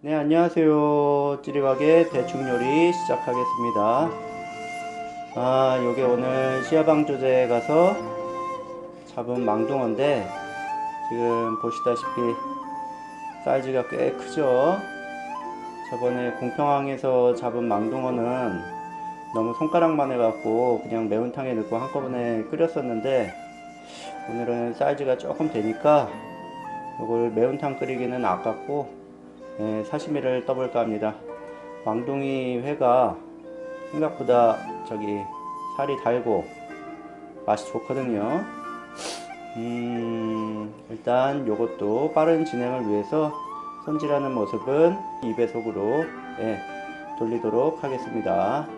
네 안녕하세요. 찌리박의 대충요리 시작하겠습니다. 아 요게 오늘 시야방 조제에 가서 잡은 망둥어인데 지금 보시다시피 사이즈가 꽤 크죠? 저번에 공평항에서 잡은 망둥어는 너무 손가락만 해갖고 그냥 매운탕에 넣고 한꺼번에 끓였었는데 오늘은 사이즈가 조금 되니까 이걸 매운탕 끓이기는 아깝고 예, 사시미를 떠볼까 합니다. 왕둥이 회가 생각보다 저기 살이 달고 맛이 좋거든요. 음, 일단 요것도 빠른 진행을 위해서 손질하는 모습은 2배속으로 예, 돌리도록 하겠습니다.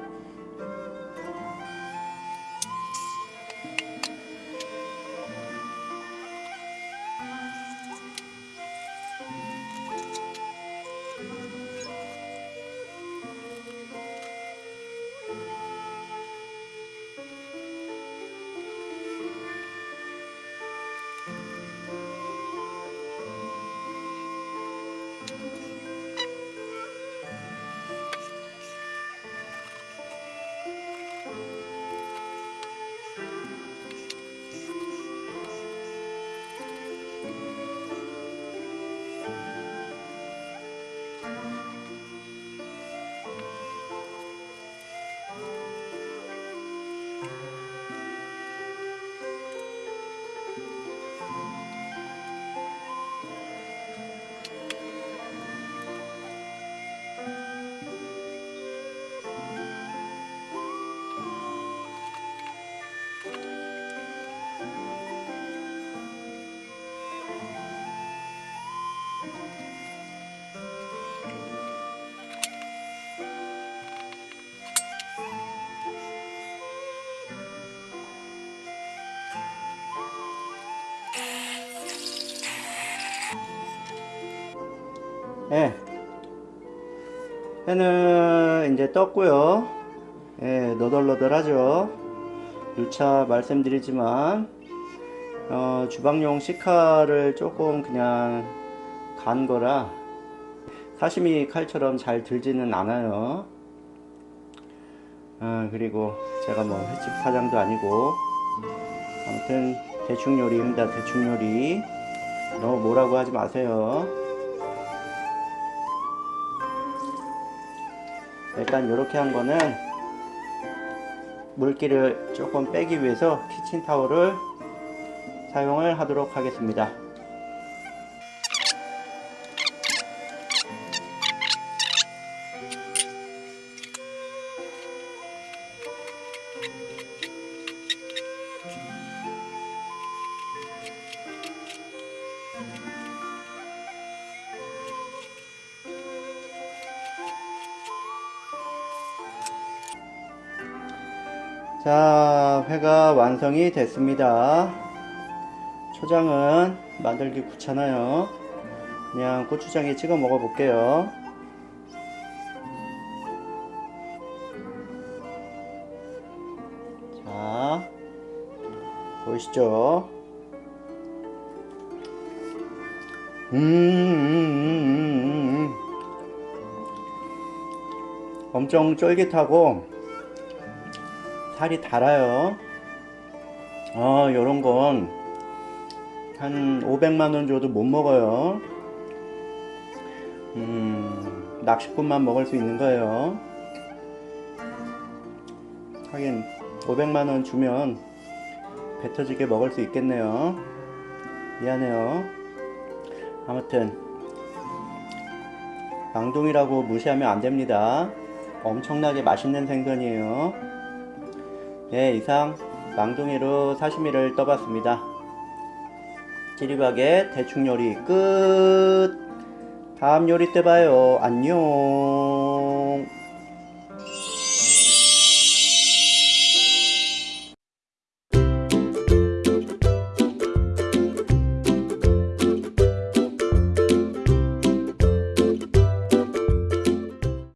예. 회는 이제 떴고요. 예, 너덜너덜하죠. 6차 말씀드리지만 어, 주방용 시카를 조금 그냥 간 거라 사시미 칼처럼 잘 들지는 않아요. 어, 그리고 제가 뭐 횟집 사장도 아니고 아무튼 대충 요리입니다. 대충 요리 너무 뭐라고 하지 마세요. 일단 이렇게 한 거는 물기를 조금 빼기 위해서 키친타올을 사용을 하도록 하겠습니다 자 회가 완성이 됐습니다. 초장은 만들기 귀찮아요. 그냥 고추장에 찍어 먹어 볼게요. 자 보이시죠? 음, 음, 음, 음. 엄청 쫄깃하고 살이 달아요. 어 요런 건 한 500만원 줘도 못 먹어요. 음 낚시꾼만 먹을 수 있는 거예요. 하긴 500만원 주면 배 터지게 먹을 수 있겠네요. 미안해요. 아무튼 망둥이라고 무시하면 안됩니다. 엄청나게 맛있는 생선이에요 네 이상 망둥이로 사시미를 떠봤습니다. 찌리박의 대충 요리 끝. 다음 요리 때 봐요. 안녕